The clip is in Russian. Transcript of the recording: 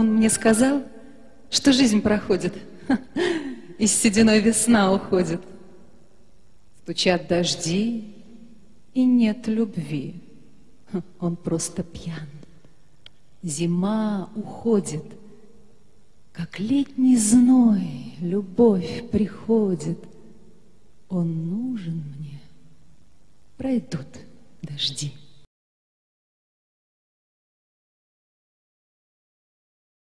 Он мне сказал, что жизнь проходит, и с сединой весна уходит. Стучат дожди, и нет любви. Он просто пьян. Зима уходит, как летний зной, любовь приходит. Он нужен мне, пройдут дожди.